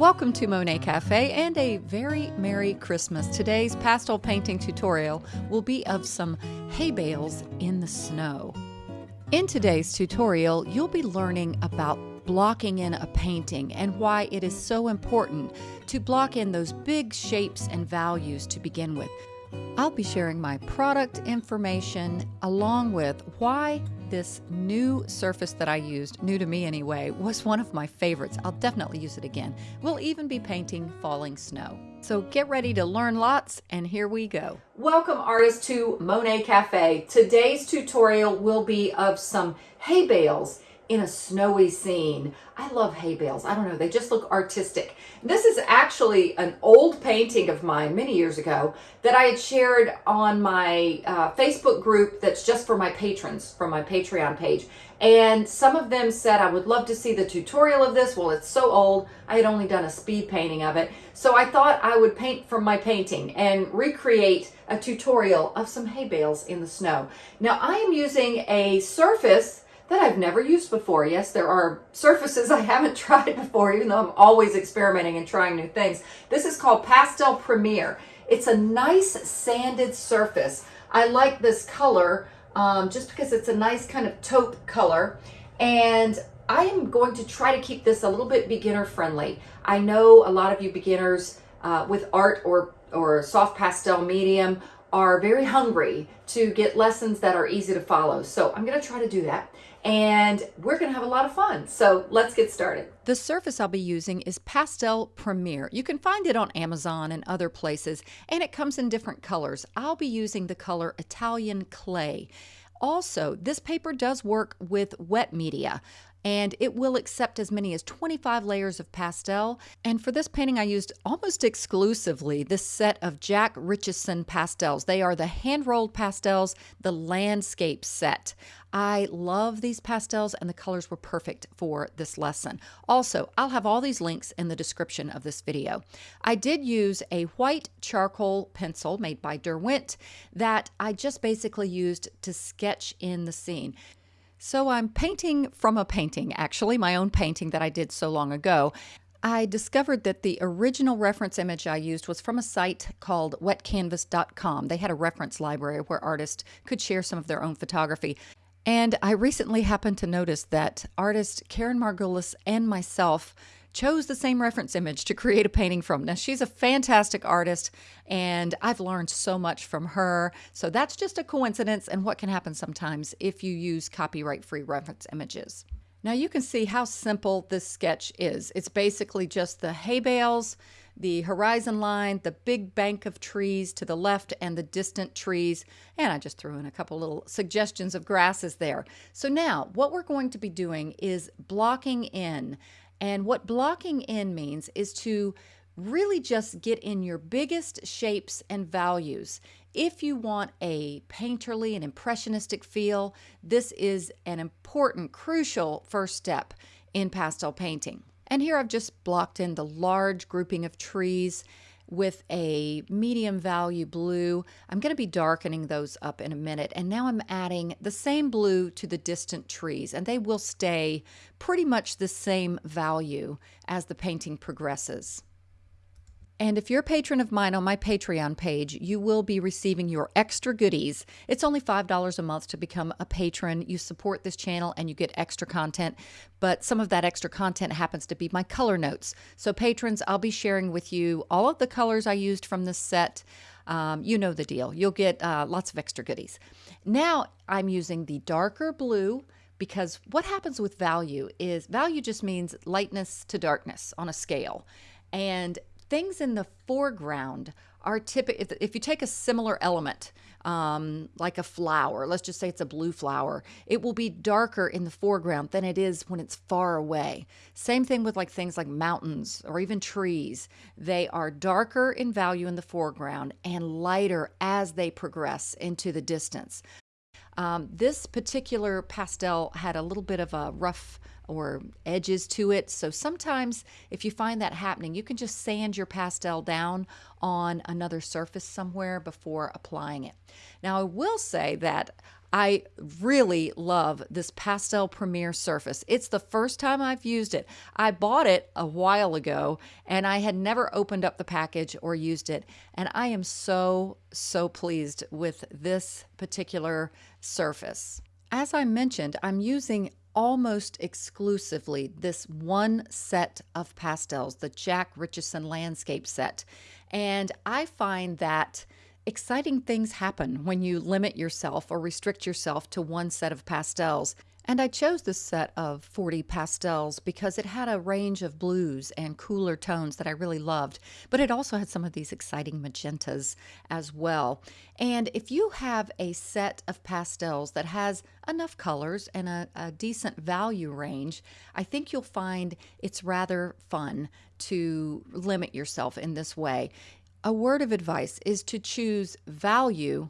Welcome to Monet Cafe and a very Merry Christmas. Today's pastel painting tutorial will be of some hay bales in the snow. In today's tutorial, you'll be learning about blocking in a painting and why it is so important to block in those big shapes and values to begin with. I'll be sharing my product information along with why this new surface that I used, new to me anyway, was one of my favorites. I'll definitely use it again. We'll even be painting falling snow. So get ready to learn lots and here we go. Welcome artists to Monet Cafe. Today's tutorial will be of some hay bales in a snowy scene. I love hay bales. I don't know, they just look artistic. This is actually an old painting of mine many years ago that I had shared on my uh, Facebook group that's just for my patrons from my Patreon page. And some of them said, I would love to see the tutorial of this. Well, it's so old. I had only done a speed painting of it. So I thought I would paint from my painting and recreate a tutorial of some hay bales in the snow. Now I am using a surface that I've never used before. Yes, there are surfaces I haven't tried before, even though I'm always experimenting and trying new things. This is called Pastel Premier. It's a nice sanded surface. I like this color um, just because it's a nice kind of taupe color. And I am going to try to keep this a little bit beginner friendly. I know a lot of you beginners uh, with art or, or soft pastel medium are very hungry to get lessons that are easy to follow. So I'm going to try to do that and we're going to have a lot of fun. So let's get started. The surface I'll be using is Pastel Premier. You can find it on Amazon and other places, and it comes in different colors. I'll be using the color Italian Clay. Also, this paper does work with wet media and it will accept as many as 25 layers of pastel. And for this painting, I used almost exclusively this set of Jack Richardson pastels. They are the hand-rolled pastels, the landscape set. I love these pastels and the colors were perfect for this lesson. Also, I'll have all these links in the description of this video. I did use a white charcoal pencil made by Derwent that I just basically used to sketch in the scene. So I'm painting from a painting, actually, my own painting that I did so long ago. I discovered that the original reference image I used was from a site called wetcanvas.com. They had a reference library where artists could share some of their own photography. And I recently happened to notice that artist Karen Margulis and myself chose the same reference image to create a painting from. Now, she's a fantastic artist, and I've learned so much from her. So that's just a coincidence and what can happen sometimes if you use copyright free reference images. Now you can see how simple this sketch is. It's basically just the hay bales, the horizon line, the big bank of trees to the left, and the distant trees. And I just threw in a couple little suggestions of grasses there. So now what we're going to be doing is blocking in and what blocking in means is to really just get in your biggest shapes and values. If you want a painterly and impressionistic feel, this is an important, crucial first step in pastel painting. And here I've just blocked in the large grouping of trees with a medium value blue. I'm going to be darkening those up in a minute. And now I'm adding the same blue to the distant trees, and they will stay pretty much the same value as the painting progresses. And if you're a patron of mine on my Patreon page, you will be receiving your extra goodies. It's only $5 a month to become a patron. You support this channel and you get extra content, but some of that extra content happens to be my color notes. So, patrons, I'll be sharing with you all of the colors I used from this set. Um, you know the deal. You'll get uh, lots of extra goodies. Now, I'm using the darker blue because what happens with value is value just means lightness to darkness on a scale. And things in the foreground are typical. If, if, you take a similar element, um, like a flower, let's just say it's a blue flower, it will be darker in the foreground than it is when it's far away. Same thing with like things like mountains or even trees. They are darker in value in the foreground and lighter as they progress into the distance. Um, this particular pastel had a little bit of a rough or edges to it. So sometimes if you find that happening, you can just sand your pastel down on another surface somewhere before applying it. Now I will say that I really love this Pastel Premier Surface. It's the first time I've used it. I bought it a while ago and I had never opened up the package or used it. And I am so, so pleased with this particular surface. As I mentioned, I'm using almost exclusively this one set of pastels, the Jack Richardson Landscape set. And I find that exciting things happen when you limit yourself or restrict yourself to one set of pastels. And I chose this set of 40 pastels because it had a range of blues and cooler tones that I really loved, but it also had some of these exciting magentas as well. And if you have a set of pastels that has enough colors and a, a decent value range, I think you'll find it's rather fun to limit yourself in this way. A word of advice is to choose value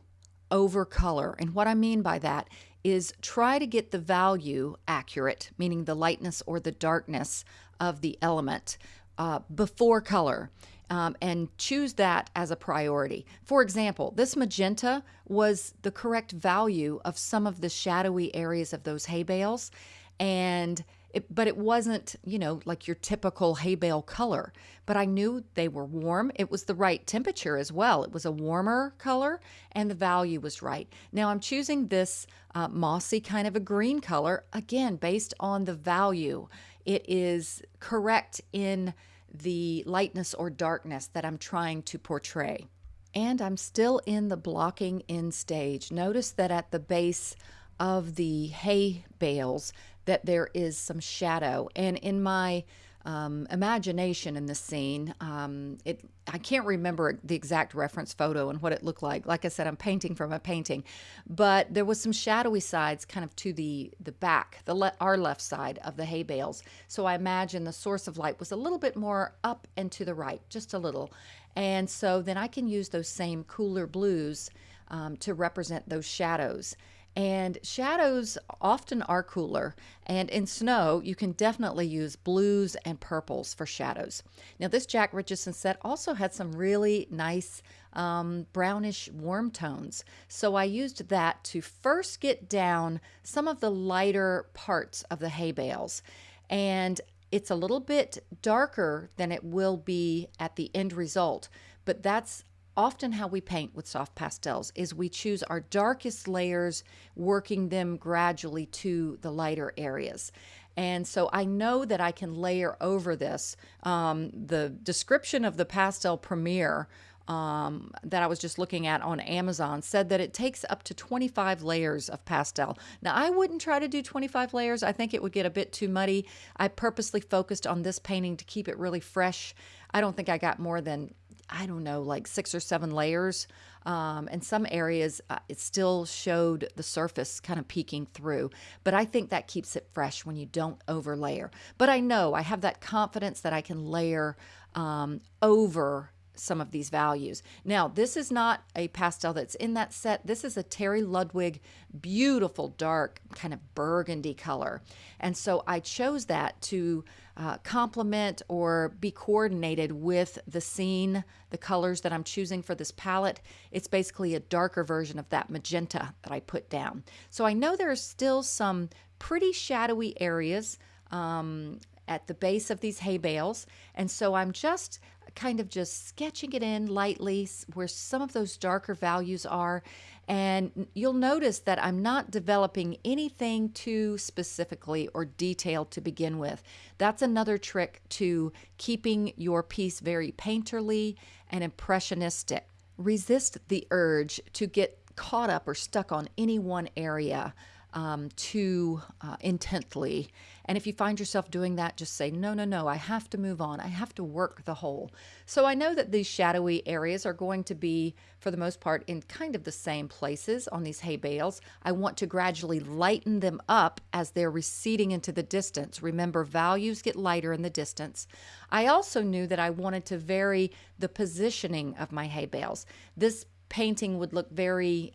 over color. And what I mean by that is try to get the value accurate, meaning the lightness or the darkness of the element uh, before color. Um, and choose that as a priority. For example, this magenta was the correct value of some of the shadowy areas of those hay bales. And it, but it wasn't, you know, like your typical hay bale color. But I knew they were warm. It was the right temperature as well. It was a warmer color and the value was right. Now I'm choosing this uh, mossy kind of a green color, again, based on the value. It is correct in the lightness or darkness that I'm trying to portray. And I'm still in the blocking in stage. Notice that at the base of the hay bales, that there is some shadow. And in my um, imagination in the scene, um, it I can't remember the exact reference photo and what it looked like. Like I said, I'm painting from a painting, but there was some shadowy sides kind of to the the back, the le- our left side of the hay bales. So I imagine the source of light was a little bit more up and to the right, just a little. And so then I can use those same cooler blues um, to represent those shadows. And shadows often are cooler. And in snow, you can definitely use blues and purples for shadows. Now, this Jack Richardson set also had some really nice um, brownish warm tones. So I used that to first get down some of the lighter parts of the hay bales. And it's a little bit darker than it will be at the end result, but that's often how we paint with soft pastels is we choose our darkest layers, working them gradually to the lighter areas. And so I know that I can layer over this. Um, the description of the Pastel Premier um, that I was just looking at on Amazon said that it takes up to 25 layers of pastel. Now, I wouldn't try to do 25 layers. I think it would get a bit too muddy. I purposely focused on this painting to keep it really fresh. I don't think I got more than I don't know, like six or seven layers. Um, and some areas uh, it still showed the surface kind of peeking through. But I think that keeps it fresh when you don't overlayer. But I know I have that confidence that I can layer um, over some of these values. Now, this is not a pastel that's in that set. This is a Terry Ludwig beautiful dark kind of burgundy color. And so I chose that to uh, complement or be coordinated with the scene, the colors that I'm choosing for this palette. It's basically a darker version of that magenta that I put down. So I know there are still some pretty shadowy areas um, at the base of these hay bales. And so I'm just kind of just sketching it in lightly where some of those darker values are. And you'll notice that I'm not developing anything too specifically or detailed to begin with. That's another trick to keeping your piece very painterly and impressionistic. Resist the urge to get caught up or stuck on any one area um, too uh, intently. And if you find yourself doing that, just say, no, no, no, I have to move on. I have to work the whole. So I know that these shadowy areas are going to be, for the most part, in kind of the same places on these hay bales. I want to gradually lighten them up as they're receding into the distance. Remember, values get lighter in the distance. I also knew that I wanted to vary the positioning of my hay bales. This painting would look very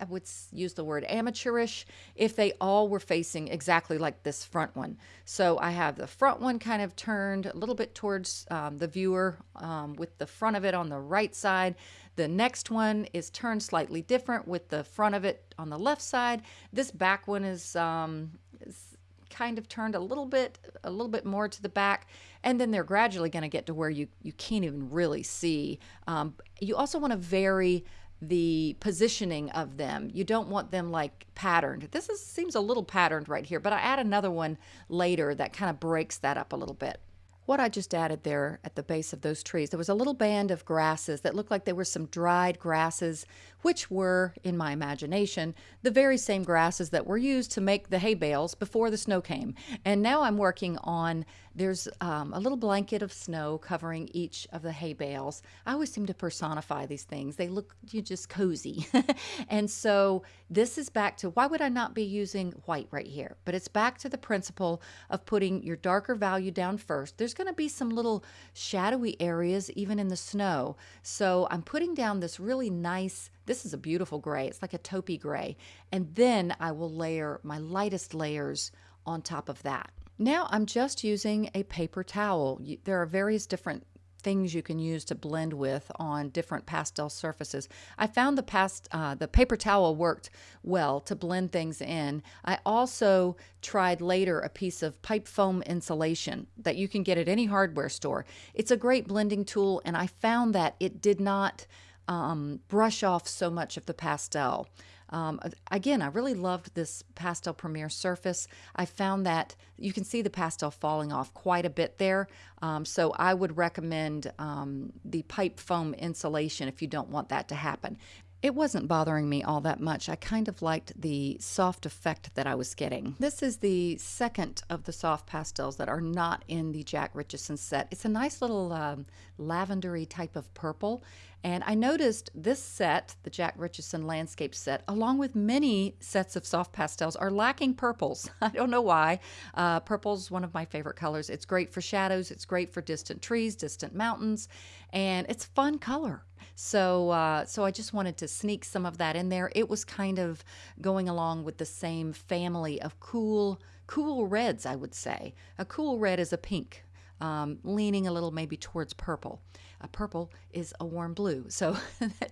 I would use the word amateurish if they all were facing exactly like this front one. So I have the front one kind of turned a little bit towards um, the viewer um, with the front of it on the right side. The next one is turned slightly different with the front of it on the left side. This back one is, um, is kind of turned a little bit a little bit more to the back and then they're gradually going to get to where you you can't even really see um, you also want to vary the positioning of them. You don't want them like patterned. This is, seems a little patterned right here, but I add another one later that kind of breaks that up a little bit what I just added there at the base of those trees, there was a little band of grasses that looked like they were some dried grasses, which were, in my imagination, the very same grasses that were used to make the hay bales before the snow came. And now I'm working on, there's um, a little blanket of snow covering each of the hay bales. I always seem to personify these things. They look you just cozy. and so this is back to, why would I not be using white right here? But it's back to the principle of putting your darker value down first. There's going to be some little shadowy areas even in the snow. So I'm putting down this really nice, this is a beautiful gray. It's like a taupey gray. And then I will layer my lightest layers on top of that. Now I'm just using a paper towel. There are various different things you can use to blend with on different pastel surfaces. I found the past uh, the paper towel worked well to blend things in. I also tried later a piece of pipe foam insulation that you can get at any hardware store. It's a great blending tool, and I found that it did not um, brush off so much of the pastel. Um, again, I really loved this Pastel Premier surface. I found that you can see the pastel falling off quite a bit there. Um, so I would recommend um, the pipe foam insulation if you don't want that to happen it wasn't bothering me all that much. I kind of liked the soft effect that I was getting. This is the second of the soft pastels that are not in the Jack Richardson set. It's a nice little um, lavendery type of purple. And I noticed this set, the Jack Richardson landscape set, along with many sets of soft pastels, are lacking purples. I don't know why. Uh, purple's one of my favorite colors. It's great for shadows. It's great for distant trees, distant mountains, and it's fun color. So, uh, so I just wanted to sneak some of that in there. It was kind of going along with the same family of cool, cool reds, I would say. A cool red is a pink, um, leaning a little maybe towards purple. A purple is a warm blue. So,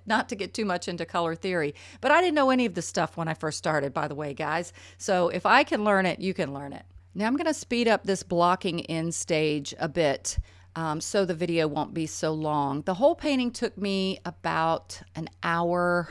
not to get too much into color theory, but I didn't know any of this stuff when I first started, by the way, guys. So, if I can learn it, you can learn it. Now, I'm going to speed up this blocking in stage a bit um, so the video won't be so long. The whole painting took me about an hour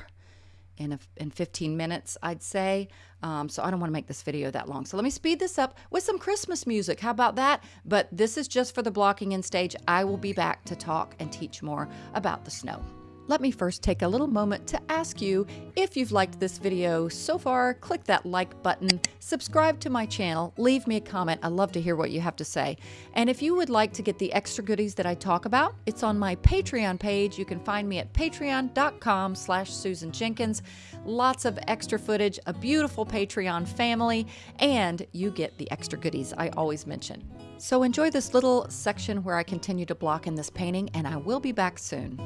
in, a, in 15 minutes, I'd say. Um, so I don't want to make this video that long. So let me speed this up with some Christmas music. How about that? But this is just for the blocking in stage. I will be back to talk and teach more about the snow. Let me first take a little moment to ask you if you've liked this video so far, click that like button, subscribe to my channel, leave me a comment. I love to hear what you have to say. And if you would like to get the extra goodies that I talk about, it's on my Patreon page. You can find me at patreon.com slash Susan Jenkins. Lots of extra footage, a beautiful Patreon family, and you get the extra goodies I always mention. So enjoy this little section where I continue to block in this painting, and I will be back soon.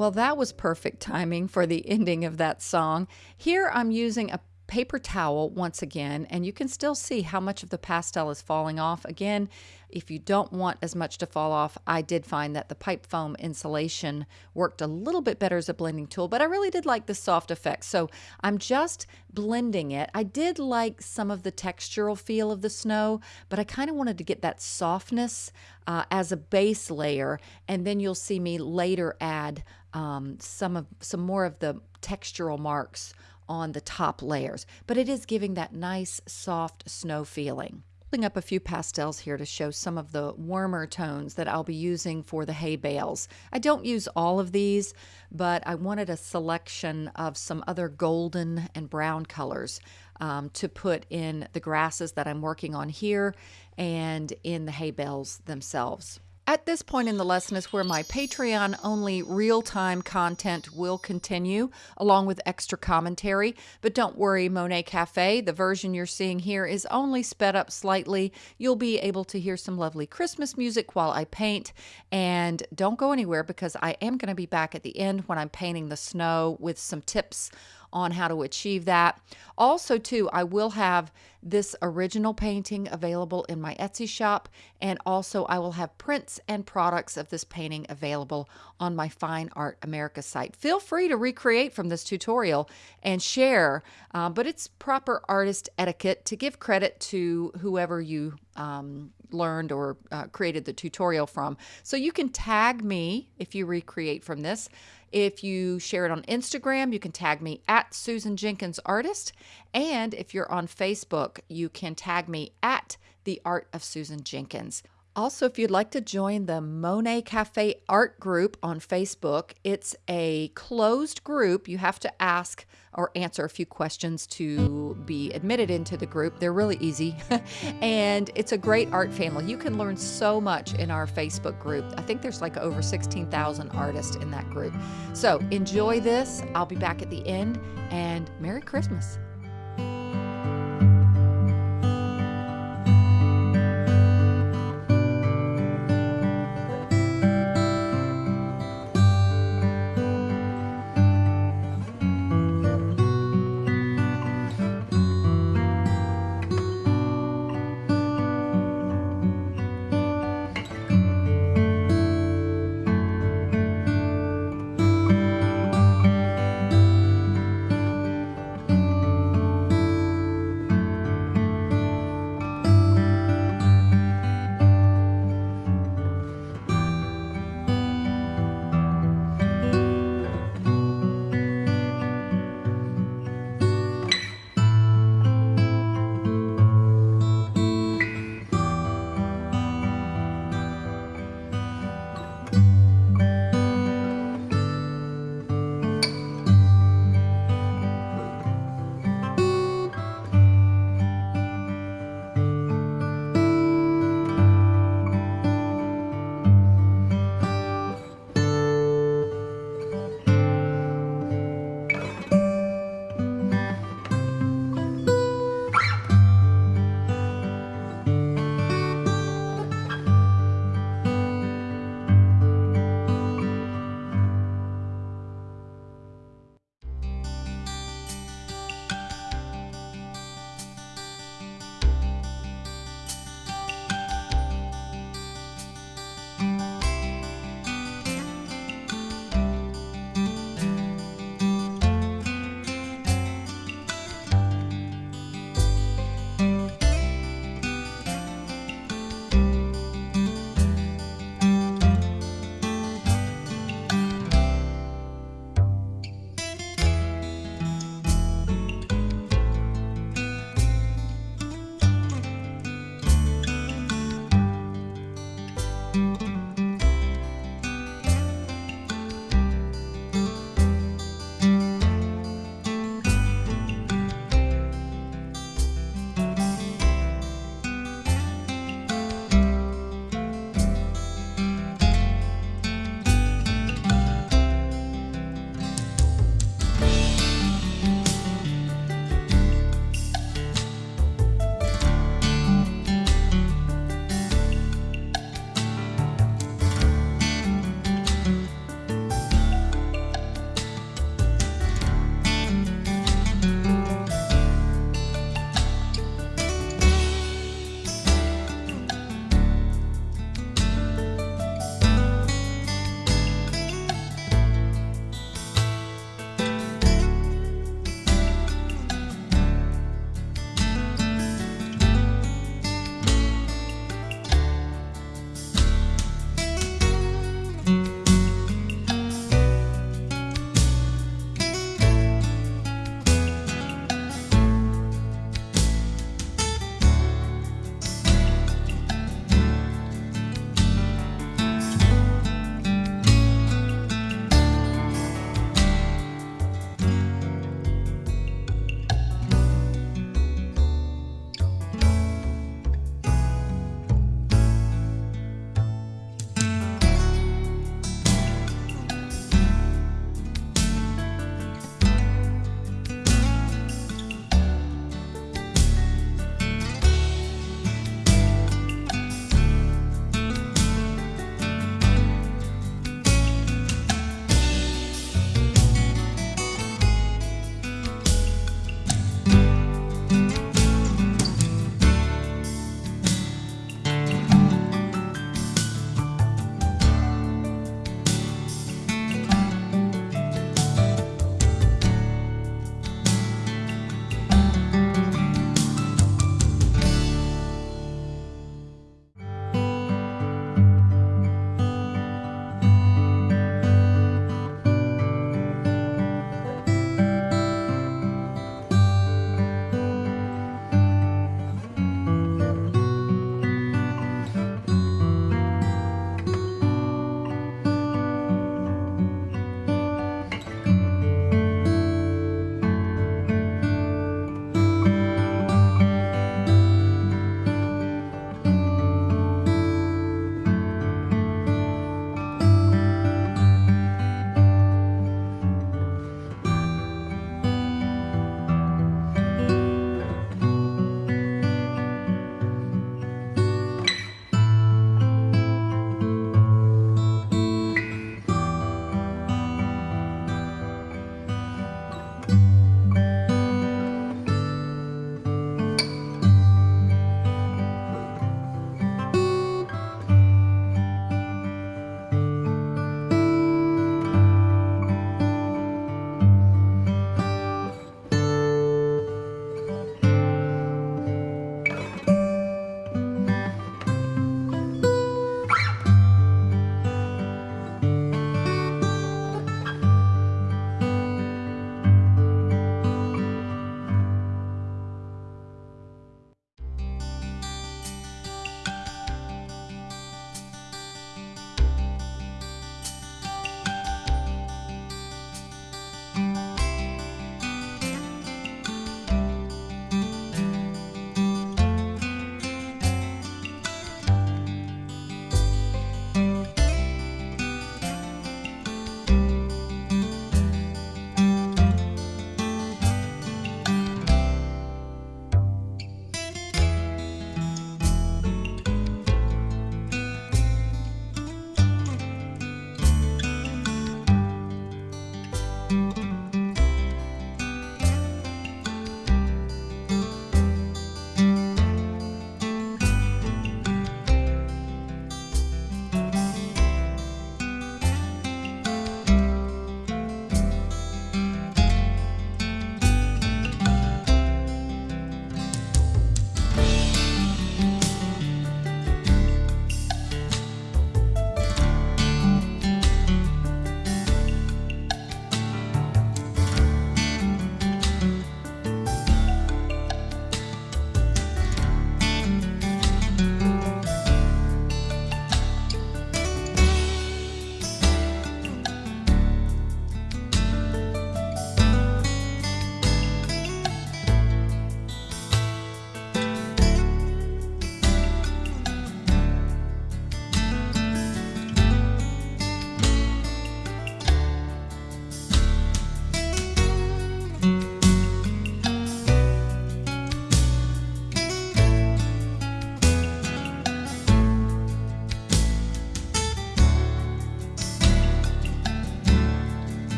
Well, that was perfect timing for the ending of that song. Here I'm using a paper towel once again, and you can still see how much of the pastel is falling off. Again, if you don't want as much to fall off, I did find that the pipe foam insulation worked a little bit better as a blending tool, but I really did like the soft effect. So I'm just blending it. I did like some of the textural feel of the snow, but I kind of wanted to get that softness uh, as a base layer, and then you'll see me later add um, some of some more of the textural marks on the top layers, but it is giving that nice soft snow feeling. Pulling up a few pastels here to show some of the warmer tones that I'll be using for the hay bales. I don't use all of these, but I wanted a selection of some other golden and brown colors um, to put in the grasses that I'm working on here and in the hay bales themselves. At this point in the lesson is where my Patreon only real time content will continue, along with extra commentary. But don't worry, Monet Cafe, the version you're seeing here is only sped up slightly. You'll be able to hear some lovely Christmas music while I paint. And don't go anywhere because I am going to be back at the end when I'm painting the snow with some tips on how to achieve that. Also, too, I will have this original painting available in my Etsy shop, and also I will have prints and products of this painting available on my Fine Art America site. Feel free to recreate from this tutorial and share, uh, but it's proper artist etiquette to give credit to whoever you um, learned or uh, created the tutorial from. So you can tag me if you recreate from this. If you share it on Instagram, you can tag me at Susan Jenkins Artist. And if you're on Facebook, you can tag me at The Art of Susan Jenkins. Also, if you'd like to join the Monet Cafe Art Group on Facebook, it's a closed group. You have to ask or answer a few questions to be admitted into the group. They're really easy, and it's a great art family. You can learn so much in our Facebook group. I think there's like over 16,000 artists in that group. So enjoy this. I'll be back at the end, and Merry Christmas.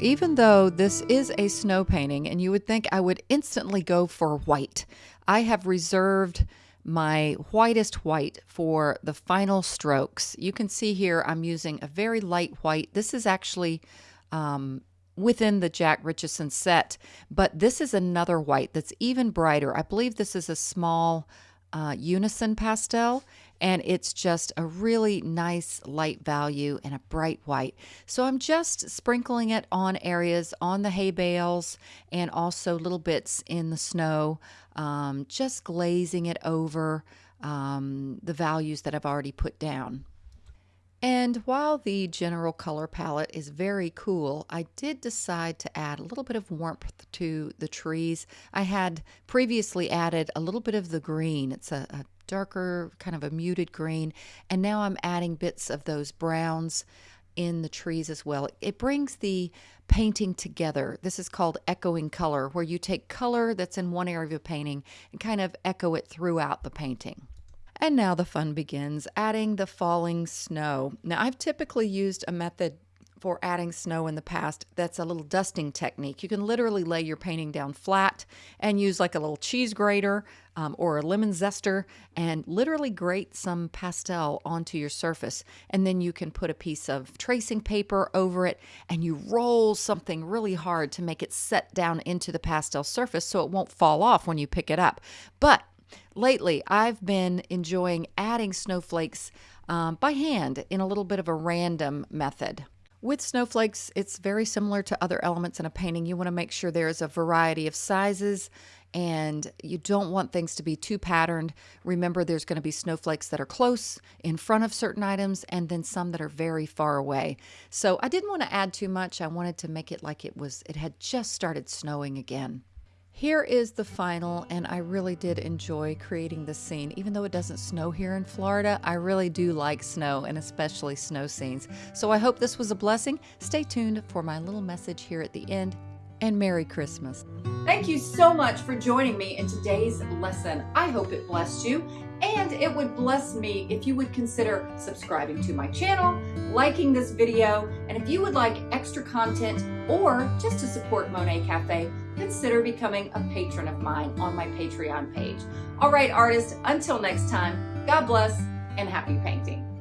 Even though this is a snow painting and you would think I would instantly go for white, I have reserved my whitest white for the final strokes. You can see here I'm using a very light white. This is actually um, within the Jack Richardson set, but this is another white that's even brighter. I believe this is a small uh, unison pastel and it's just a really nice light value and a bright white. So I'm just sprinkling it on areas on the hay bales and also little bits in the snow, um, just glazing it over um, the values that I've already put down. And while the general color palette is very cool, I did decide to add a little bit of warmth to the trees. I had previously added a little bit of the green. It's a, a darker, kind of a muted green. And now I'm adding bits of those browns in the trees as well. It brings the painting together. This is called echoing color, where you take color that's in one area of a painting and kind of echo it throughout the painting. And now the fun begins, adding the falling snow. Now I've typically used a method for adding snow in the past that's a little dusting technique. You can literally lay your painting down flat and use like a little cheese grater um, or a lemon zester and literally grate some pastel onto your surface. And then you can put a piece of tracing paper over it and you roll something really hard to make it set down into the pastel surface so it won't fall off when you pick it up. But lately I've been enjoying adding snowflakes um, by hand in a little bit of a random method. With snowflakes, it's very similar to other elements in a painting. You want to make sure there's a variety of sizes and you don't want things to be too patterned. Remember, there's going to be snowflakes that are close in front of certain items and then some that are very far away. So I didn't want to add too much. I wanted to make it like it was, it had just started snowing again. Here is the final, and I really did enjoy creating this scene. Even though it doesn't snow here in Florida, I really do like snow and especially snow scenes. So I hope this was a blessing. Stay tuned for my little message here at the end, and Merry Christmas. Thank you so much for joining me in today's lesson. I hope it blessed you and it would bless me if you would consider subscribing to my channel, liking this video, and if you would like extra content or just to support Monet Cafe, consider becoming a patron of mine on my Patreon page. All right, artists, until next time, God bless and happy painting.